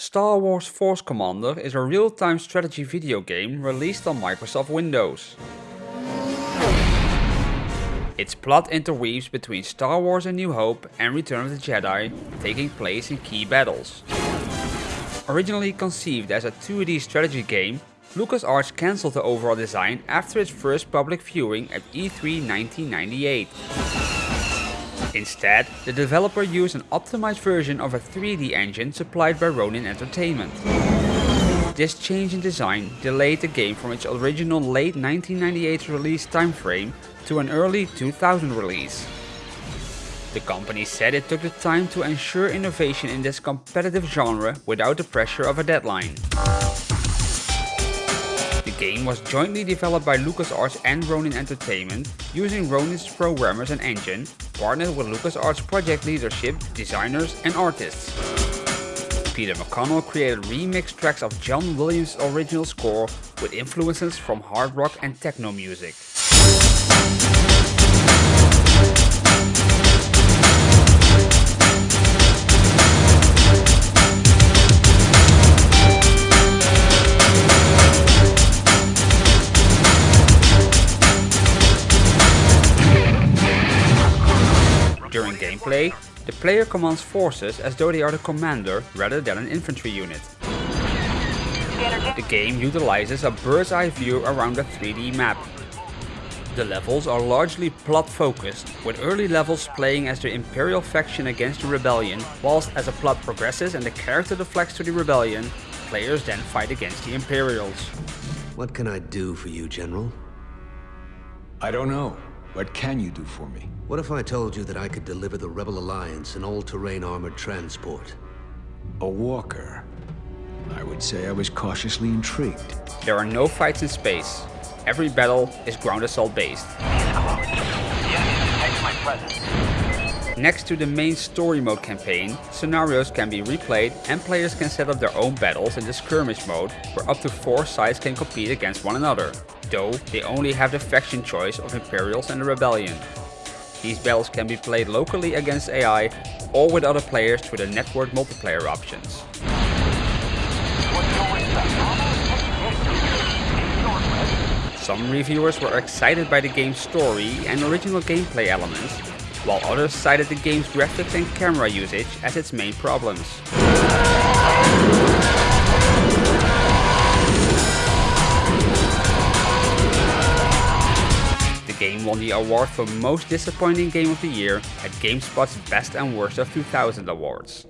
Star Wars Force Commander is a real-time strategy video game released on Microsoft Windows. Its plot interweaves between Star Wars A New Hope and Return of the Jedi, taking place in key battles. Originally conceived as a 2D strategy game, LucasArts cancelled the overall design after its first public viewing at E3 1998. Instead, the developer used an optimized version of a 3D engine supplied by Ronin Entertainment. This change in design delayed the game from its original late 1998 release timeframe to an early 2000 release. The company said it took the time to ensure innovation in this competitive genre without the pressure of a deadline. The game was jointly developed by LucasArts and Ronin Entertainment using Ronin's programmers and engine partnered with LucasArts project leadership, designers and artists. Peter McConnell created remixed tracks of John Williams' original score with influences from hard rock and techno music. During gameplay, the player commands forces as though they are the commander rather than an infantry unit. The game utilizes a bird's eye view around a 3D map. The levels are largely plot focused, with early levels playing as the Imperial faction against the Rebellion, whilst as the plot progresses and the character deflects to the Rebellion, players then fight against the Imperials. What can I do for you, General? I don't know. What can you do for me? What if I told you that I could deliver the Rebel Alliance an all-terrain armored transport? A walker. I would say I was cautiously intrigued. There are no fights in space. Every battle is ground assault based. Next to the main story mode campaign, scenarios can be replayed and players can set up their own battles in the skirmish mode, where up to 4 sides can compete against one another, though they only have the faction choice of Imperials and the Rebellion. These battles can be played locally against AI or with other players through the network multiplayer options. Some reviewers were excited by the game's story and original gameplay elements, while others cited the game's graphics and camera usage as its main problems. Won the award for Most Disappointing Game of the Year at GameSpot's Best and Worst of 2000 awards.